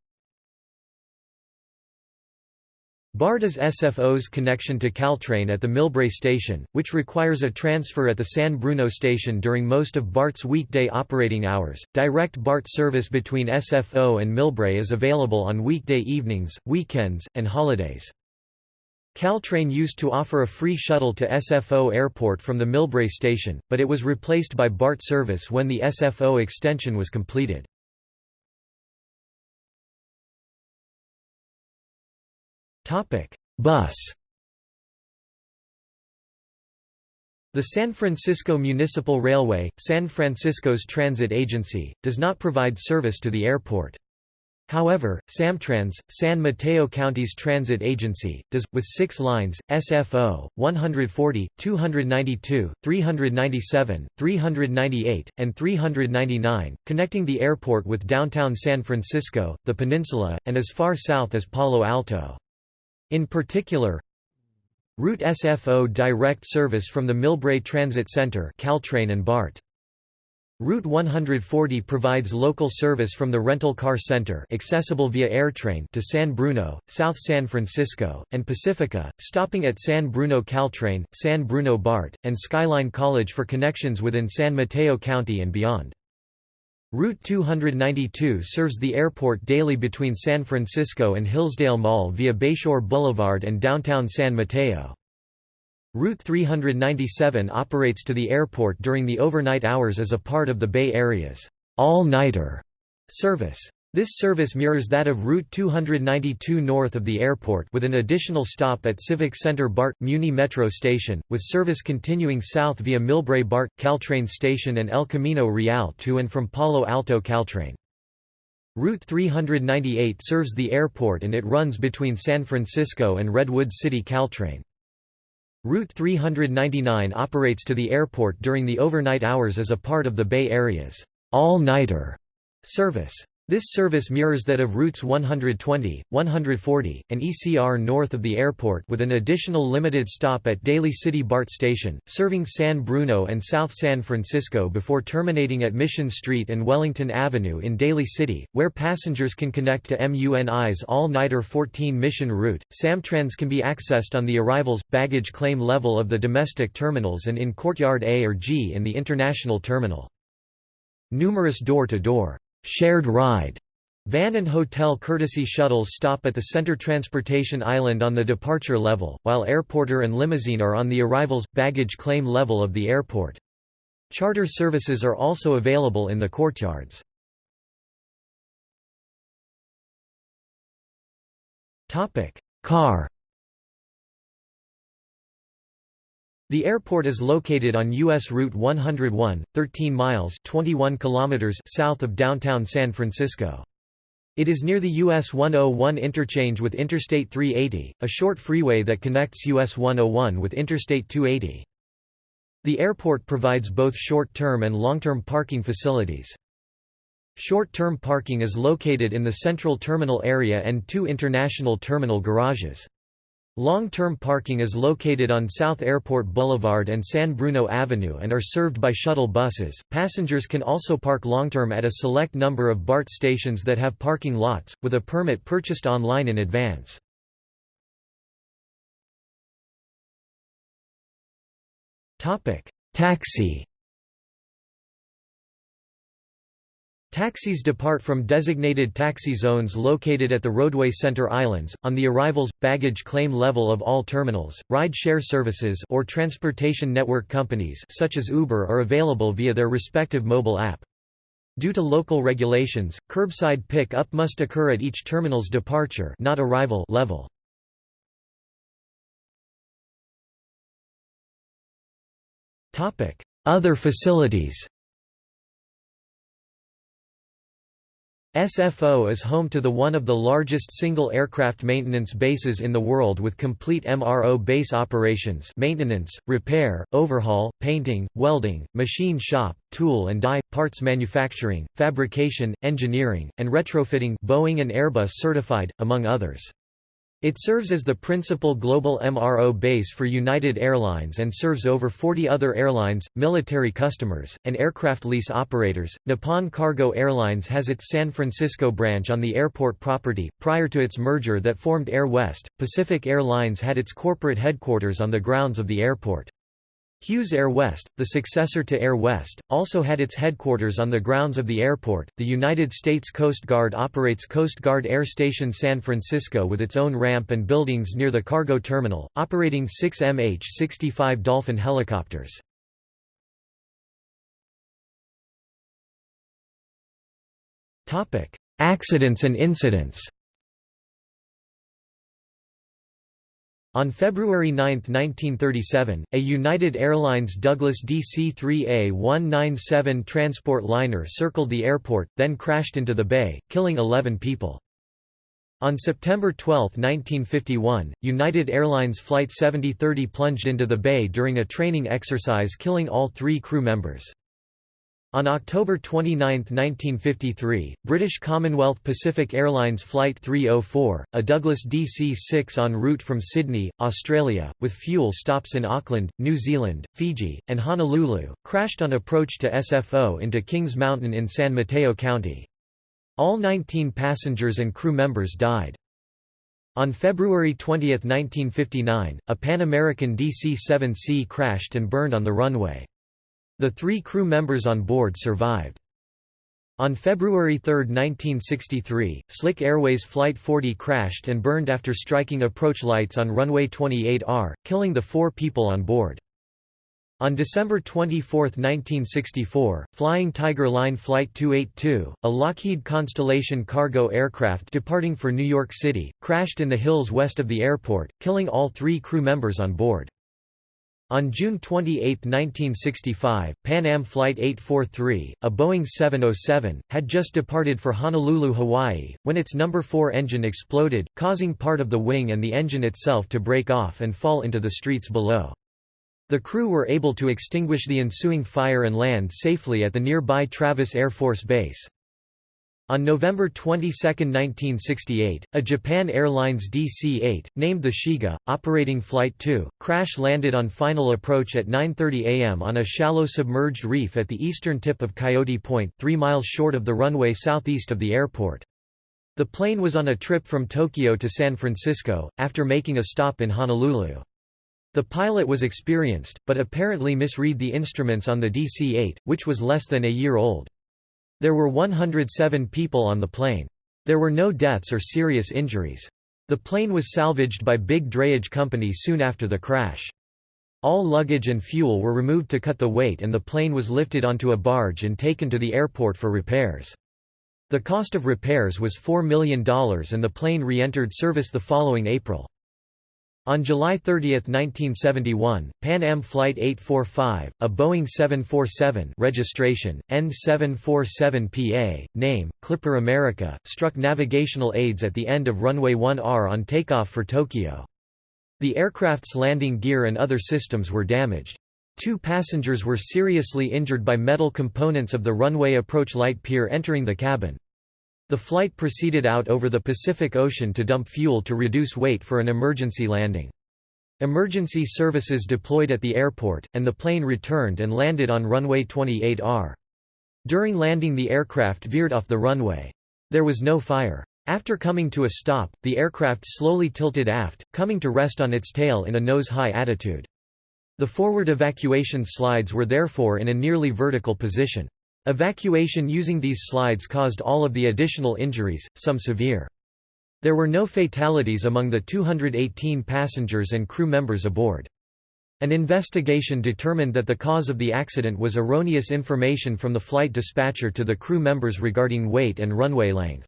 BART is SFO's connection to Caltrain at the Millbrae station, which requires a transfer at the San Bruno station during most of BART's weekday operating hours. Direct BART service between SFO and Millbrae is available on weekday evenings, weekends, and holidays. Caltrain used to offer a free shuttle to SFO Airport from the Millbrae station, but it was replaced by BART service when the SFO extension was completed. Bus The San Francisco Municipal Railway, San Francisco's transit agency, does not provide service to the airport. However, Samtrans, San Mateo County's transit agency, does, with six lines, SFO, 140, 292, 397, 398, and 399, connecting the airport with downtown San Francisco, the peninsula, and as far south as Palo Alto. In particular, Route SFO direct service from the Millbrae Transit Center Caltrain and BART. Route 140 provides local service from the Rental Car Center accessible via AirTrain to San Bruno, South San Francisco, and Pacifica, stopping at San Bruno Caltrain, San Bruno BART, and Skyline College for connections within San Mateo County and beyond. Route 292 serves the airport daily between San Francisco and Hillsdale Mall via Bayshore Boulevard and downtown San Mateo. Route 397 operates to the airport during the overnight hours as a part of the Bay Area's all-nighter service. This service mirrors that of Route 292 north of the airport with an additional stop at Civic Center BART, Muni Metro Station, with service continuing south via Millbrae BART, Caltrain Station and El Camino Real to and from Palo Alto Caltrain. Route 398 serves the airport and it runs between San Francisco and Redwood City Caltrain. Route 399 operates to the airport during the overnight hours as a part of the Bay Area's all-nighter service. This service mirrors that of routes 120, 140, and ECR north of the airport with an additional limited stop at Daly City BART Station, serving San Bruno and South San Francisco before terminating at Mission Street and Wellington Avenue in Daly City, where passengers can connect to MUNI's all-nighter 14 Mission route. Samtrans can be accessed on the arrivals, baggage claim level of the domestic terminals and in Courtyard A or G in the international terminal. Numerous door-to-door shared ride Van and hotel courtesy shuttles stop at the center transportation island on the departure level, while airporter and limousine are on the arrivals, baggage claim level of the airport. Charter services are also available in the courtyards. Car The airport is located on U.S. Route 101, 13 miles 21 kilometers south of downtown San Francisco. It is near the US 101 interchange with Interstate 380, a short freeway that connects US 101 with Interstate 280. The airport provides both short-term and long-term parking facilities. Short-term parking is located in the central terminal area and two international terminal garages. Long-term parking is located on South Airport Boulevard and San Bruno Avenue and are served by shuttle buses. Passengers can also park long-term at a select number of BART stations that have parking lots, with a permit purchased online in advance. Taxi Taxis depart from designated taxi zones located at the roadway center islands, on the arrivals, baggage claim level of all terminals. Ride-share services or transportation network companies such as Uber are available via their respective mobile app. Due to local regulations, curbside pick-up must occur at each terminal's departure not arrival level. Other facilities SFO is home to the one of the largest single aircraft maintenance bases in the world with complete MRO base operations maintenance, repair, overhaul, painting, welding, machine shop, tool and die, parts manufacturing, fabrication, engineering, and retrofitting Boeing and Airbus certified, among others. It serves as the principal global MRO base for United Airlines and serves over 40 other airlines, military customers, and aircraft lease operators. Nippon Cargo Airlines has its San Francisco branch on the airport property. Prior to its merger that formed Air West, Pacific Airlines had its corporate headquarters on the grounds of the airport. Hughes Air West, the successor to Air West, also had its headquarters on the grounds of the airport. The United States Coast Guard operates Coast Guard Air Station San Francisco with its own ramp and buildings near the cargo terminal, operating six MH-65 Dolphin helicopters. Accidents and incidents On February 9, 1937, a United Airlines Douglas DC-3A-197 transport liner circled the airport, then crashed into the bay, killing 11 people. On September 12, 1951, United Airlines Flight 7030 plunged into the bay during a training exercise killing all three crew members. On October 29, 1953, British Commonwealth Pacific Airlines Flight 304, a Douglas DC-6 en route from Sydney, Australia, with fuel stops in Auckland, New Zealand, Fiji, and Honolulu, crashed on approach to SFO into Kings Mountain in San Mateo County. All 19 passengers and crew members died. On February 20, 1959, a Pan American DC-7C crashed and burned on the runway. The three crew members on board survived. On February 3, 1963, Slick Airways Flight 40 crashed and burned after striking approach lights on runway 28R, killing the four people on board. On December 24, 1964, Flying Tiger Line Flight 282, a Lockheed Constellation cargo aircraft departing for New York City, crashed in the hills west of the airport, killing all three crew members on board. On June 28, 1965, Pan Am Flight 843, a Boeing 707, had just departed for Honolulu, Hawaii, when its number 4 engine exploded, causing part of the wing and the engine itself to break off and fall into the streets below. The crew were able to extinguish the ensuing fire and land safely at the nearby Travis Air Force Base. On November 22, 1968, a Japan Airlines DC-8, named the Shiga, operating Flight 2, crash-landed on final approach at 9.30 am on a shallow submerged reef at the eastern tip of Coyote Point, 3 miles short of the runway southeast of the airport. The plane was on a trip from Tokyo to San Francisco, after making a stop in Honolulu. The pilot was experienced, but apparently misread the instruments on the DC-8, which was less than a year old. There were 107 people on the plane. There were no deaths or serious injuries. The plane was salvaged by Bigge Drayage Company soon after the crash. All luggage and fuel were removed to cut the weight and the plane was lifted onto a barge and taken to the airport for repairs. The cost of repairs was $4 million and the plane re-entered service the following April. On July 30, 1971, Pan Am Flight 845, a Boeing 747 registration, N747PA, name, Clipper America, struck navigational aids at the end of runway 1R on takeoff for Tokyo. The aircraft's landing gear and other systems were damaged. Two passengers were seriously injured by metal components of the runway approach light pier entering the cabin. The flight proceeded out over the Pacific Ocean to dump fuel to reduce weight for an emergency landing. Emergency services deployed at the airport, and the plane returned and landed on runway 28R. During landing the aircraft veered off the runway. There was no fire. After coming to a stop, the aircraft slowly tilted aft, coming to rest on its tail in a nose-high attitude. The forward evacuation slides were therefore in a nearly vertical position. Evacuation using these slides caused all of the additional injuries, some severe. There were no fatalities among the 218 passengers and crew members aboard. An investigation determined that the cause of the accident was erroneous information from the flight dispatcher to the crew members regarding weight and runway length.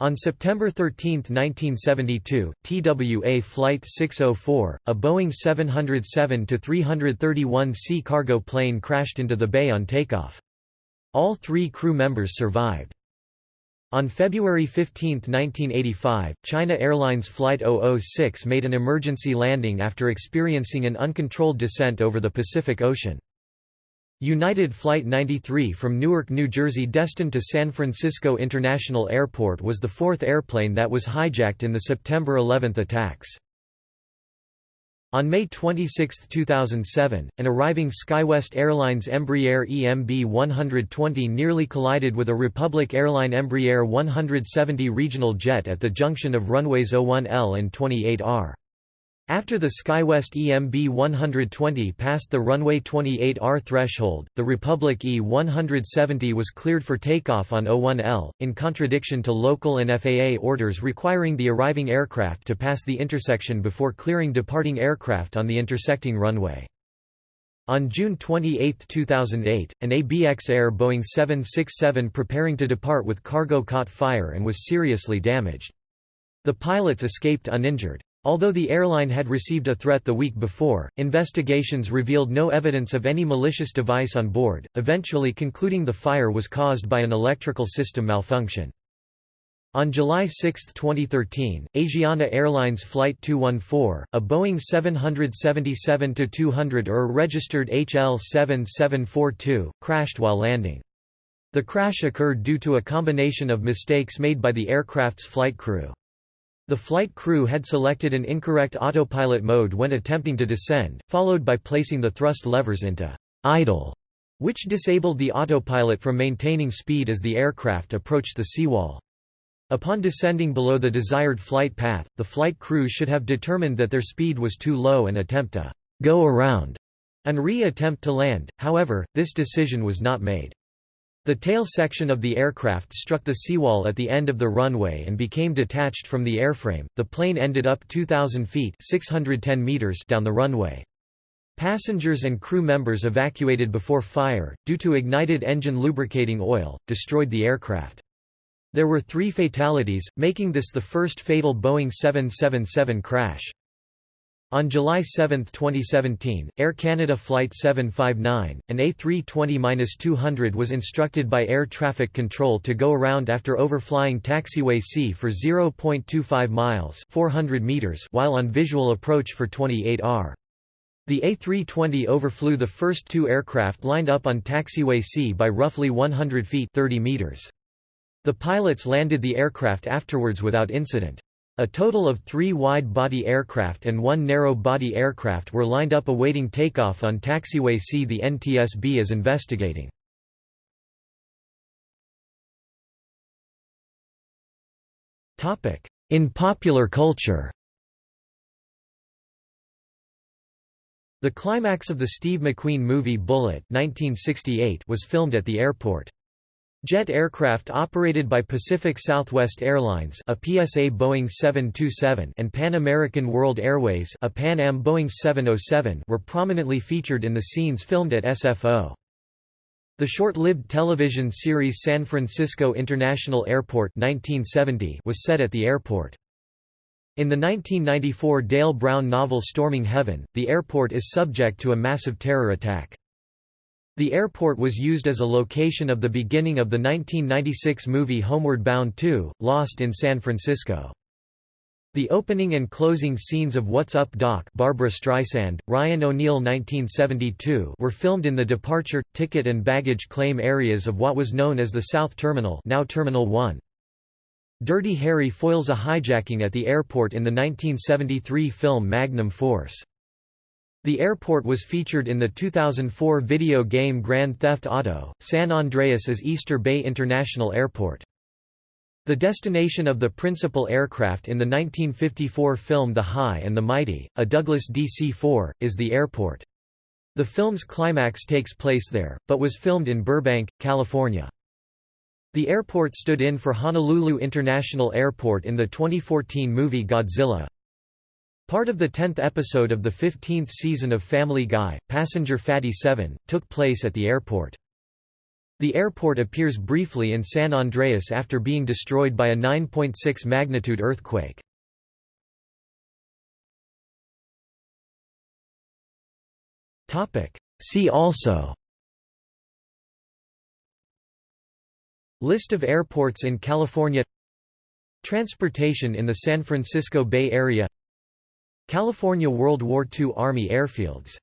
On September 13, 1972, TWA Flight 604, a Boeing 707-331C cargo plane crashed into the bay on takeoff. All three crew members survived. On February 15, 1985, China Airlines Flight 006 made an emergency landing after experiencing an uncontrolled descent over the Pacific Ocean. United Flight 93 from Newark, New Jersey destined to San Francisco International Airport was the fourth airplane that was hijacked in the September 11 attacks. On May 26, 2007, an arriving SkyWest Airlines Embraer EMB 120 nearly collided with a Republic Airline Embraer 170 regional jet at the junction of runways 01L and 28R. After the SkyWest EMB 120 passed the runway 28R threshold, the Republic E-170 was cleared for takeoff on O1L, in contradiction to local and FAA orders requiring the arriving aircraft to pass the intersection before clearing departing aircraft on the intersecting runway. On June 28, 2008, an ABX Air Boeing 767 preparing to depart with cargo caught fire and was seriously damaged. The pilots escaped uninjured. Although the airline had received a threat the week before, investigations revealed no evidence of any malicious device on board, eventually concluding the fire was caused by an electrical system malfunction. On July 6, 2013, Asiana Airlines Flight 214, a Boeing 777-200 ER registered HL7742, crashed while landing. The crash occurred due to a combination of mistakes made by the aircraft's flight crew. The flight crew had selected an incorrect autopilot mode when attempting to descend, followed by placing the thrust levers into idle, which disabled the autopilot from maintaining speed as the aircraft approached the seawall. Upon descending below the desired flight path, the flight crew should have determined that their speed was too low and attempt a go around and re-attempt to land, however, this decision was not made. The tail section of the aircraft struck the seawall at the end of the runway and became detached from the airframe. The plane ended up 2,000 feet (610 meters) down the runway. Passengers and crew members evacuated before fire, due to ignited engine lubricating oil, destroyed the aircraft. There were three fatalities, making this the first fatal Boeing 777 crash. On July 7, 2017, Air Canada Flight 759, an A320-200 was instructed by air traffic control to go around after overflying taxiway C for 0.25 miles 400 meters while on visual approach for 28R. The A320 overflew the first two aircraft lined up on taxiway C by roughly 100 feet 30 meters. The pilots landed the aircraft afterwards without incident. A total of three wide-body aircraft and one narrow-body aircraft were lined up awaiting takeoff on taxiway C. The NTSB is investigating. In popular culture The climax of the Steve McQueen movie Bullitt 1968 was filmed at the airport. Jet aircraft operated by Pacific Southwest Airlines a PSA Boeing 727 and Pan American World Airways a Pan Am Boeing 707 were prominently featured in the scenes filmed at SFO. The short-lived television series San Francisco International Airport 1970 was set at the airport. In the 1994 Dale Brown novel Storming Heaven, the airport is subject to a massive terror attack. The airport was used as a location of the beginning of the 1996 movie Homeward Bound 2, Lost in San Francisco. The opening and closing scenes of What's Up Doc Barbra Streisand, Ryan O'Neal 1972 were filmed in the departure, ticket and baggage claim areas of what was known as the South Terminal now Terminal 1. Dirty Harry foils a hijacking at the airport in the 1973 film Magnum Force. The airport was featured in the 2004 video game Grand Theft Auto, San Andreas as Easter Bay International Airport. The destination of the principal aircraft in the 1954 film The High and the Mighty, a Douglas DC-4, is the airport. The film's climax takes place there, but was filmed in Burbank, California. The airport stood in for Honolulu International Airport in the 2014 movie Godzilla. Part of the tenth episode of the 15th season of Family Guy, Passenger Fatty 7, took place at the airport. The airport appears briefly in San Andreas after being destroyed by a 9.6 magnitude earthquake. See also List of airports in California Transportation in the San Francisco Bay Area California World War II Army airfields